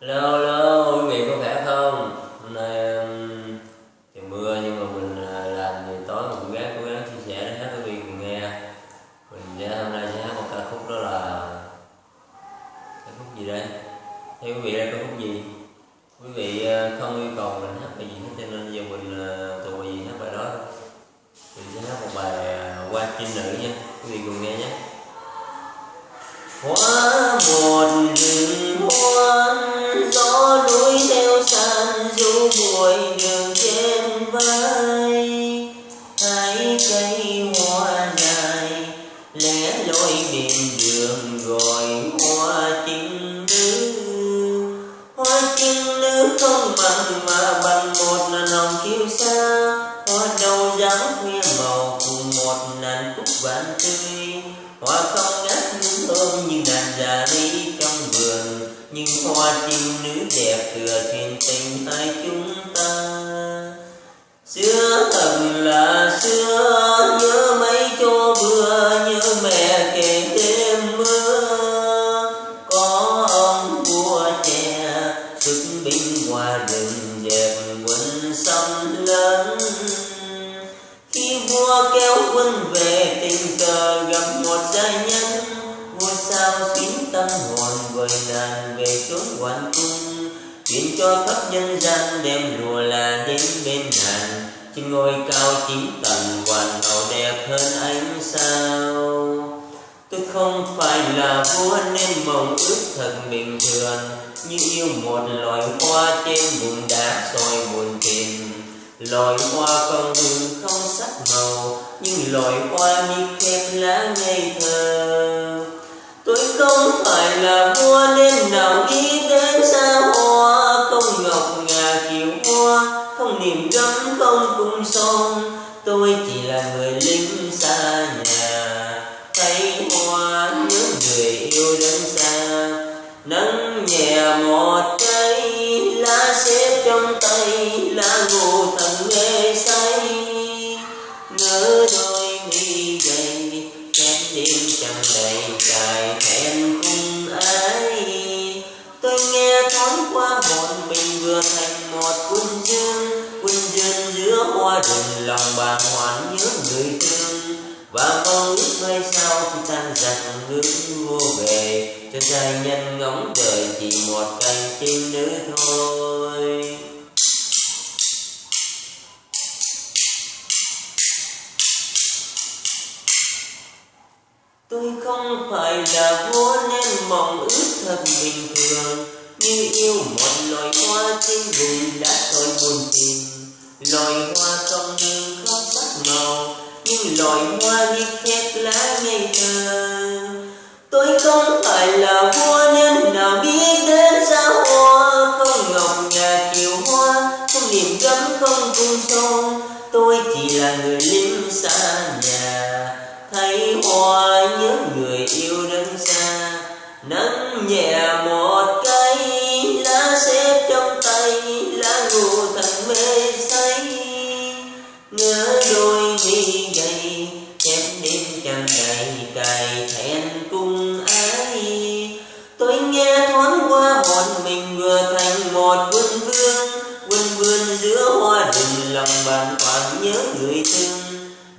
lô lô quý vị có khỏe không? Hôm nay um, trời mưa nhưng mà mình à, làm thì tối mình cũng gắng cố gắng chia sẻ để hát quý vị cùng nghe. Mình sẽ hôm nay sẽ hát một ca khúc đó là ca khúc gì đây? Theo quý vị đây ca khúc gì? Quý vị à, không yêu cầu mình hát bài gì hết cho nên giờ mình à, tụi bài gì hát bài đó. thôi. Mình sẽ hát một bài qua chinh nữ nha. Quý vị cùng nghe nhé. hoa một rừng hoa du buổi đường trên vai. Hai cây hoa dài lẻ loi bên đường gọi hoa trinh nữ hoa trinh nữ không bằng mà bằng một là lòng kiêu xa, hoa đầu dáng khuya màu cùng một nành cúc vạn tươi. Hoa không ngát hương thơm như đàn già ly trong vườn nhưng hoa chim nữ đẹp thừa thiên xưa, nhớ mấy chỗ vừa như mẹ kể đêm mưa. Có ông vua trẻ xuất binh qua rừng, dẹp quân xâm lớn khi vua kéo quân về, tình cờ gặp một gia nhân. Vua sao xuyến tâm hồn vời nàng về chốn hoàng cung truyền cho khắp nhân gian đem lùa là đến bên nàng trên ngôi cao chín tầng, hoàn hậu đẹp hơn ánh sao tôi không phải là vua nên mong ước thật bình thường, như yêu một loài hoa trên bùn đá soi buồn tìm. loài hoa không hương không sắc màu, nhưng loài hoa như kẹp lá ngây thơ tôi không phải là tôi chỉ là người lính xa nhà, thấy hoa nhớ người yêu đơn xa. Nắng nhẹ một cây lá xếp trong tay, lá ngủ thầm mê say. Nỡ đôi đừng lòng bàng hoàng nhớ người thương và mong ước mai sau khi tan dần hướng vô về. Cho giai nhân ngóng đời chỉ một cành trên nữa thôi. Tôi không phải là vua nên mong ước thật bình thường. Như yêu một loài hoa trên vùng Loài hoa không ngừng không sắc màu, Nhưng loài hoa như khép lá ngây thơ Tôi không phải là vua cài thẹn cùng ai tôi nghe thoáng qua hồn mình vừa thành một quân vương, quân vươn giữa hoa đình lòng bàn khoản nhớ người thương.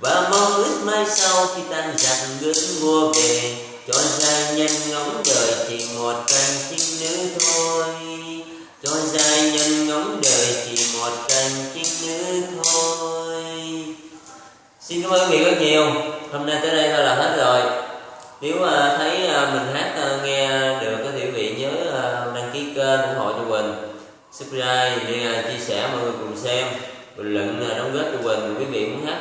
Và mong ước mai sau khi tan giặc gửi mua về, cho gia nhân ngóng đời chỉ một cành trinh nữ thôi. Cho gia nhân ngóng đời chỉ một cành trinh nữ thôi. Xin cảm ơn quý vị rất nhiều hôm nay tới đây thôi là hết rồi. Nếu uh, thấy uh, mình hát uh, nghe được thì quý vị nhớ uh, đăng ký kênh ủng hộ cho mình subscribe để uh, chia sẻ mọi người cùng xem. Bình luận uh, đóng góp cho mình quý vị muốn hát